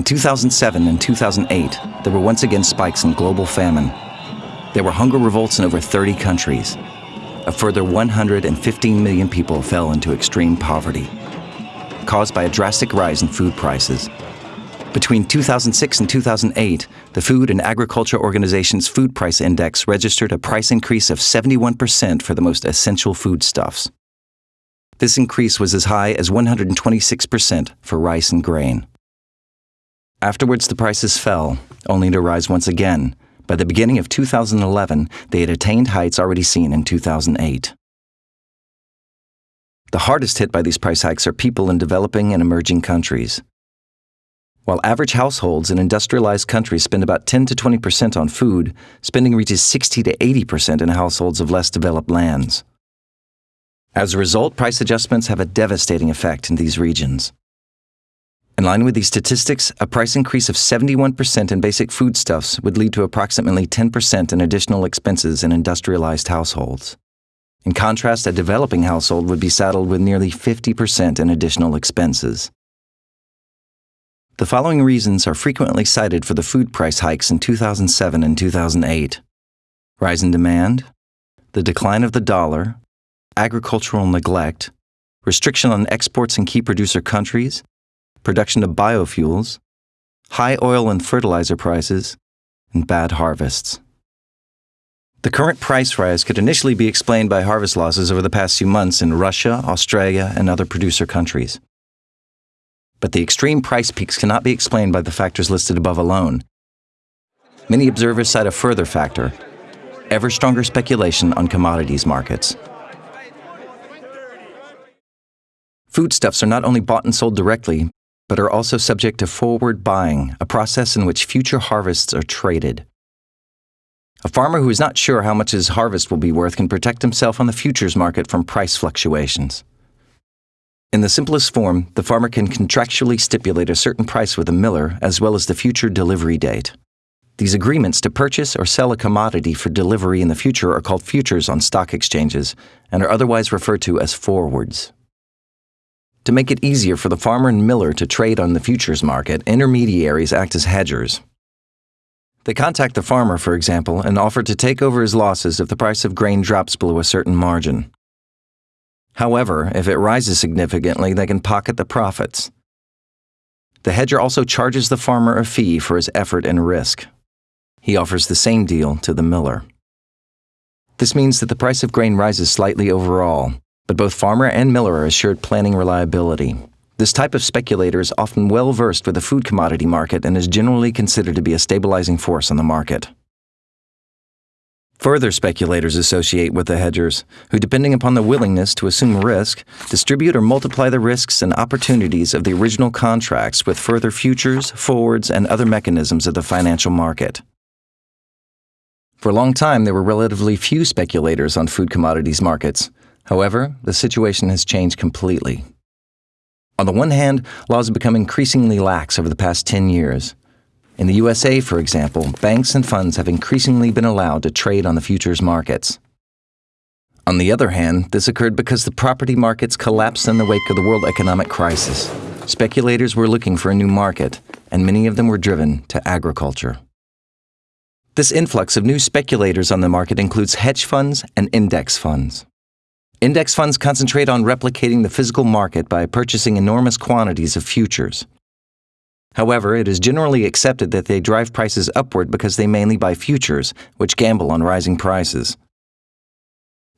In 2007 and 2008, there were once again spikes in global famine. There were hunger revolts in over 30 countries. A further 115 million people fell into extreme poverty, caused by a drastic rise in food prices. Between 2006 and 2008, the Food and Agriculture Organization's Food Price Index registered a price increase of 71% for the most essential foodstuffs. This increase was as high as 126% for rice and grain. Afterwards, the prices fell, only to rise once again. By the beginning of 2011, they had attained heights already seen in 2008. The hardest hit by these price hikes are people in developing and emerging countries. While average households in industrialized countries spend about 10 to 20 percent on food, spending reaches 60 to 80 percent in households of less developed lands. As a result, price adjustments have a devastating effect in these regions. In line with these statistics, a price increase of 71% in basic foodstuffs would lead to approximately 10% in additional expenses in industrialized households. In contrast, a developing household would be saddled with nearly 50% in additional expenses. The following reasons are frequently cited for the food price hikes in 2007 and 2008 rise in demand, the decline of the dollar, agricultural neglect, restriction on exports in key producer countries, production of biofuels, high oil and fertilizer prices, and bad harvests. The current price rise could initially be explained by harvest losses over the past few months in Russia, Australia, and other producer countries. But the extreme price peaks cannot be explained by the factors listed above alone. Many observers cite a further factor ever stronger speculation on commodities markets. Foodstuffs are not only bought and sold directly, but are also subject to forward buying, a process in which future harvests are traded. A farmer who is not sure how much his harvest will be worth can protect himself on the futures market from price fluctuations. In the simplest form, the farmer can contractually stipulate a certain price with a miller as well as the future delivery date. These agreements to purchase or sell a commodity for delivery in the future are called futures on stock exchanges and are otherwise referred to as forwards. To make it easier for the farmer and miller to trade on the futures market, intermediaries act as hedgers. They contact the farmer, for example, and offer to take over his losses if the price of grain drops below a certain margin. However, if it rises significantly, they can pocket the profits. The hedger also charges the farmer a fee for his effort and risk. He offers the same deal to the miller. This means that the price of grain rises slightly overall, but both farmer and miller assured planning reliability. This type of speculator is often well versed with the food commodity market and is generally considered to be a stabilizing force on the market. Further speculators associate with the hedgers, who, depending upon the willingness to assume risk, distribute or multiply the risks and opportunities of the original contracts with further futures, forwards, and other mechanisms of the financial market. For a long time, there were relatively few speculators on food commodities markets, However, the situation has changed completely. On the one hand, laws have become increasingly lax over the past 10 years. In the USA, for example, banks and funds have increasingly been allowed to trade on the futures markets. On the other hand, this occurred because the property markets collapsed in the wake of the world economic crisis. Speculators were looking for a new market, and many of them were driven to agriculture. This influx of new speculators on the market includes hedge funds and index funds. Index funds concentrate on replicating the physical market by purchasing enormous quantities of futures. However, it is generally accepted that they drive prices upward because they mainly buy futures, which gamble on rising prices.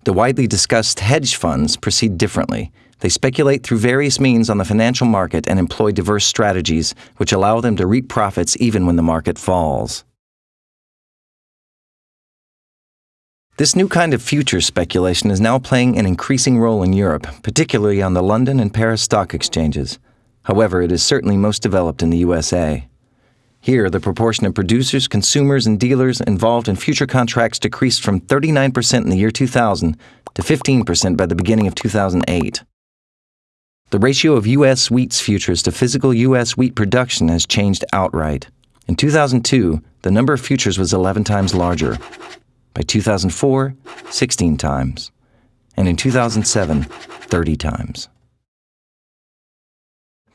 The widely discussed hedge funds proceed differently. They speculate through various means on the financial market and employ diverse strategies, which allow them to reap profits even when the market falls. This new kind of futures speculation is now playing an increasing role in Europe, particularly on the London and Paris stock exchanges. However, it is certainly most developed in the USA. Here, the proportion of producers, consumers, and dealers involved in future contracts decreased from 39% in the year 2000 to 15% by the beginning of 2008. The ratio of U.S. wheat's futures to physical U.S. wheat production has changed outright. In 2002, the number of futures was 11 times larger, by 2004, 16 times. And in 2007, 30 times.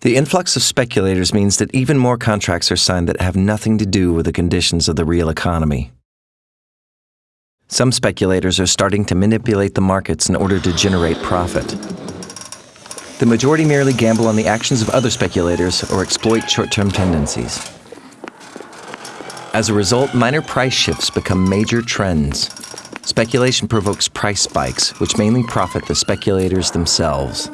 The influx of speculators means that even more contracts are signed that have nothing to do with the conditions of the real economy. Some speculators are starting to manipulate the markets in order to generate profit. The majority merely gamble on the actions of other speculators or exploit short term tendencies. As a result, minor price shifts become major trends. Speculation provokes price spikes, which mainly profit the speculators themselves.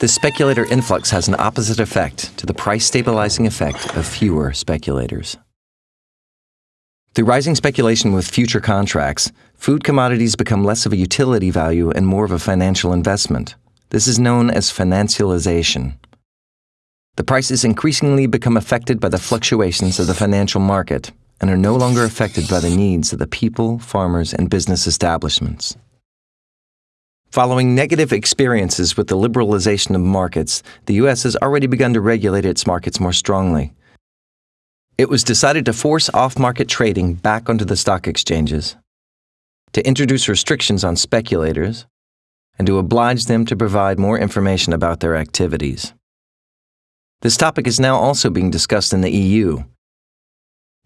This speculator influx has an opposite effect to the price stabilizing effect of fewer speculators. Through rising speculation with future contracts, food commodities become less of a utility value and more of a financial investment. This is known as financialization. The prices increasingly become affected by the fluctuations of the financial market and are no longer affected by the needs of the people, farmers, and business establishments. Following negative experiences with the liberalization of markets, the U.S. has already begun to regulate its markets more strongly. It was decided to force off market trading back onto the stock exchanges, to introduce restrictions on speculators, and to oblige them to provide more information about their activities. This topic is now also being discussed in the EU.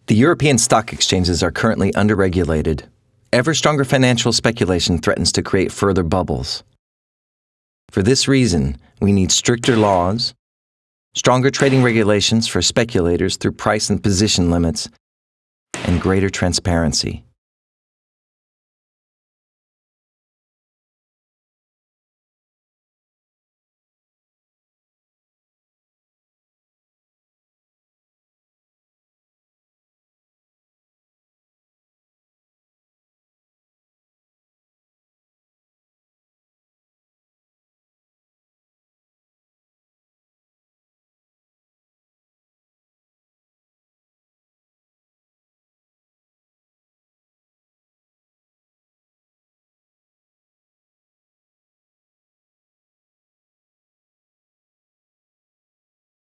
The European stock exchanges are currently underregulated ever stronger financial speculation threatens to create further bubbles. For this reason, we need stricter laws, stronger trading regulations for speculators through price and position limits, and greater transparency.